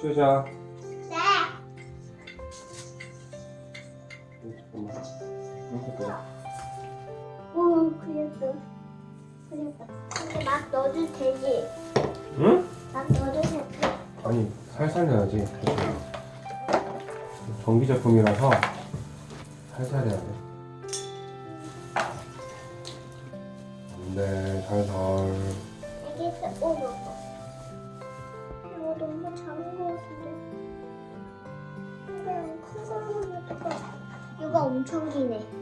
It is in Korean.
쉬자. 네. 잠깐만. 이렇게 끓여. 오 그렸어. 그렸다. 근데 막 넣어도 되지? 응? 막 넣어도 되지? 아니 살살 내야지. 전기 제품이라서 살살 해야 돼. 안 돼 살살. 알겠어. 오 먹어. 엄청 기네.